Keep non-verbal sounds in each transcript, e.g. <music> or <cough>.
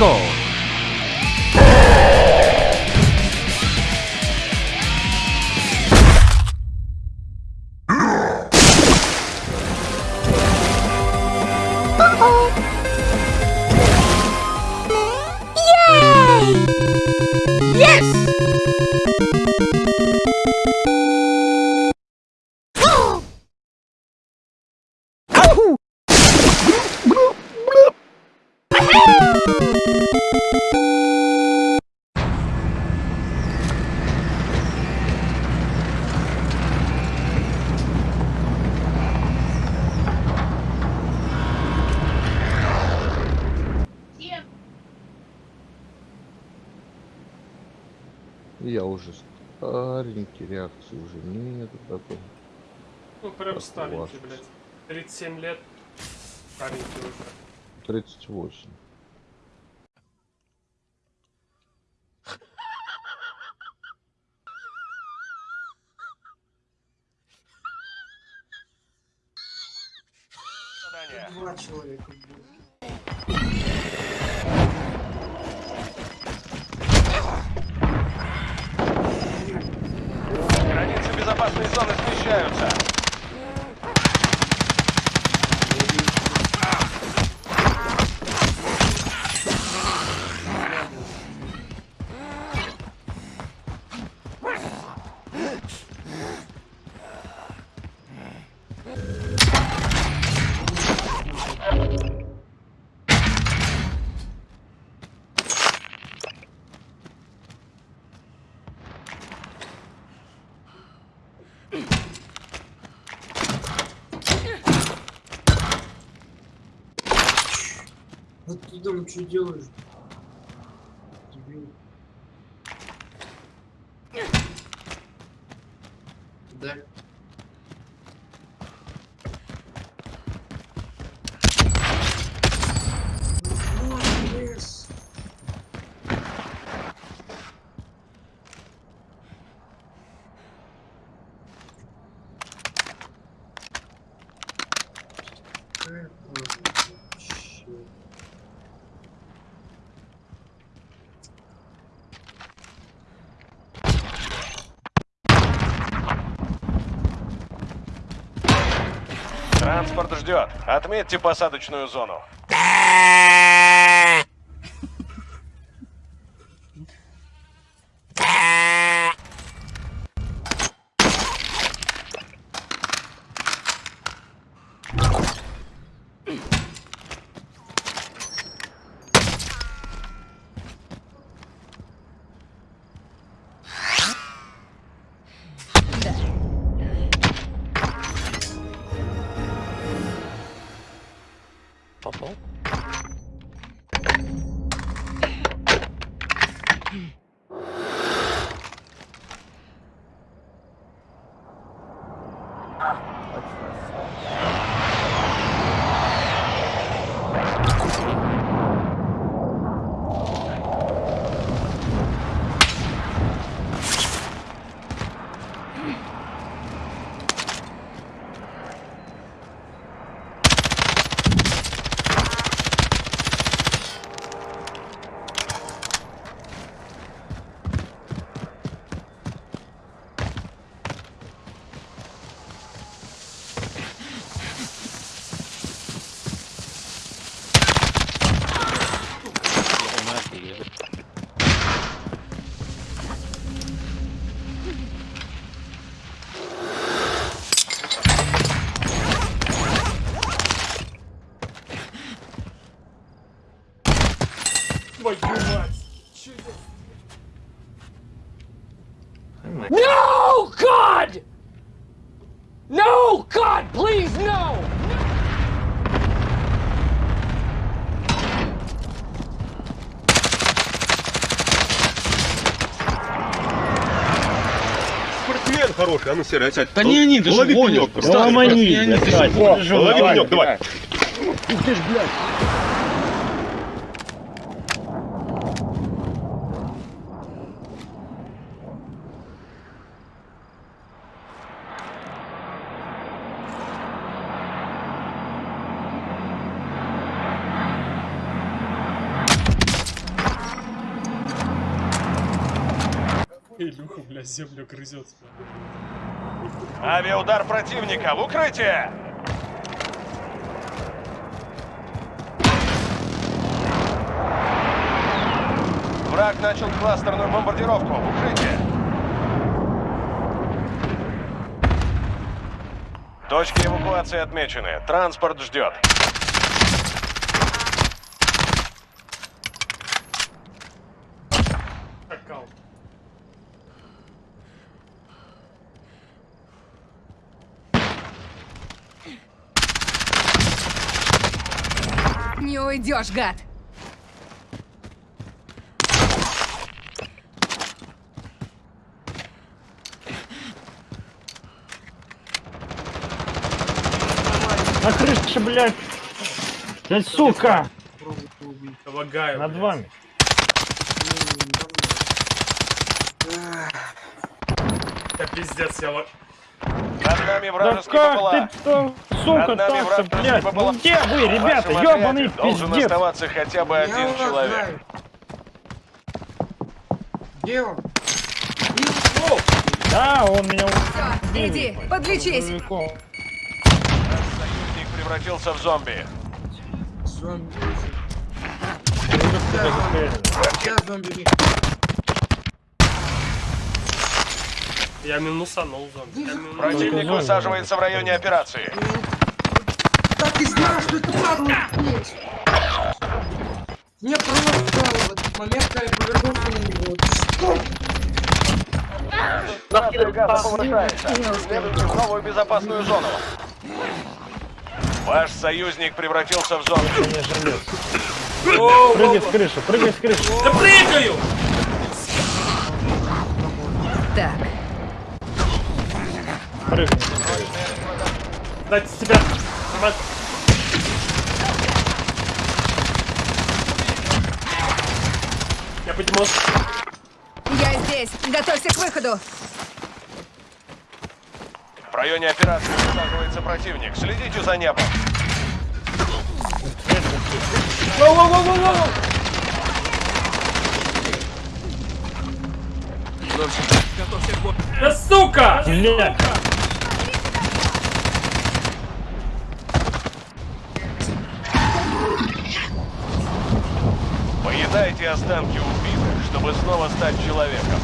go! Yes! Я уже старенький, реакции уже нет такой. Ну, прям Как старенький, ваш. блядь. 37 лет. Старенький уже. 38. Два человека. Confiança. Вот ты там что делаешь? Дебил. Да. Транспорт ждет. Отметьте посадочную зону. Mm-hmm. Твою мать! No, God! No, God, please, no! Спортсмен хороший, а ну серый, сядь. Да не, не, ты же Лови гонишь. пенек, просто. встань, Ломани, Лови пенек, давай. Ты ж, блядь. Илюха, бля, землю грызет. Авиаудар противника в укрытие! Враг начал кластерную бомбардировку. В укрытие! Точки эвакуации отмечены. Транспорт ждет. Не уйдешь, гад! На крыше, блядь. Да сука! Лагаю, Над блядь. вами. Да пиздец, я Над нами Да вражеский как ППЛА. ты сука, так-то, блядь? Ну где вы, ребята, ёбаный отряде Должен пиздец? оставаться хотя бы Я один человек. Где он? Да, он меня Все, иди, подлечись! убил. Союзник превратился в зомби. Зомби. Я зомби. Я минусанул зомби. Я. Противник зомби. высаживается в районе операции. Так и знал, что это падла здесь. Мне просто в этот момент, когда я повернулся на него. Что? Нация газа повышается. Следуйте в новую безопасную зону. Ваш союзник превратился в. Воу, Прыгай с крыши, прыгай с крыши. Да прыгаю! Так, Прыгай. Дать себя. Я поднимался. я здесь! Готовься к выходу! В районе операции высаживается противник. Следите за небом. Воу-воу-воу-воу-воу! Да сука! Блядь. Останки убитых, чтобы снова стать человеком.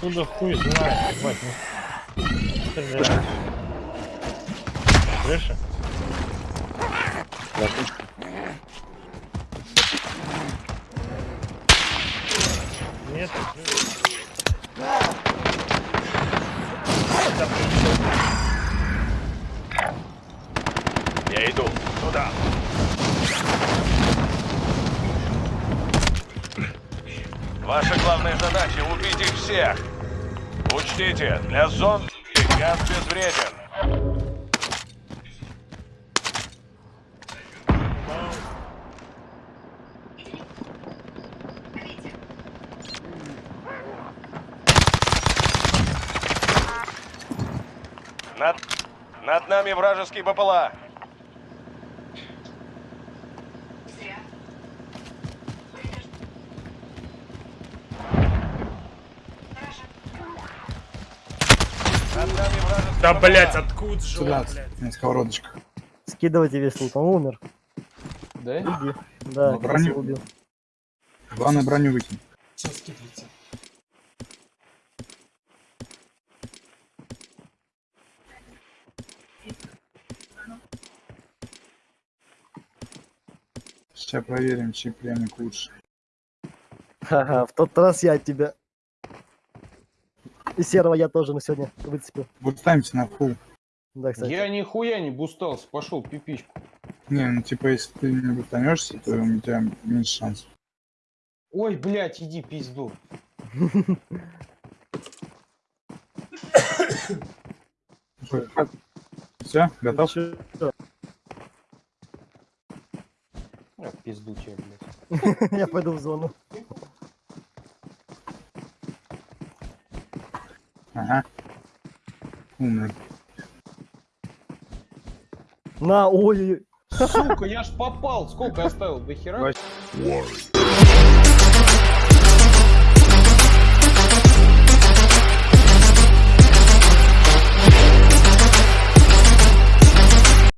Куда хуй знает, ебать. ну. Крыша? Нет. Я иду. Ваша главная задача — убить их всех. Учтите, для зомби газ безвреден. Над, над нами вражеский БПЛА. Да, блять, откуда же он, блядь? на сковородочках. Скидывайте весь лут, он умер. Да? Иди. Да, Ну, броню. убил. Главное броню выкинь. Сейчас скидывайте. Сейчас проверим, чей пленник лучше. Ха-ха, в тот раз я тебя. И <laughs> серого я тоже на сегодня выцепил. Вот ставимся на фул. Да, кстати. Я нихуя не бустался, пошел пипичку. Не, ну типа, если ты не бутанешься, то у тебя меньше шансов. Ой, блядь, иди пизду. Все, готов? А, пизду тебе, блядь. <laughs> Я пойду в зону. Ага. Умный. На, ой, Сука, я ж попал. Сколько оставил? До хера?